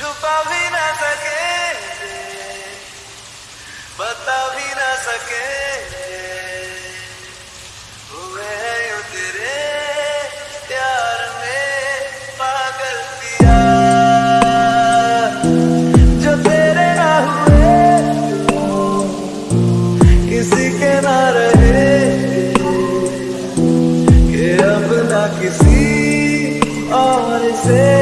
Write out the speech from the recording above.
छुपा भी ना सके। बता भी ना सके। हुए प्यार में जो तेरे किसी के ना किसी और से।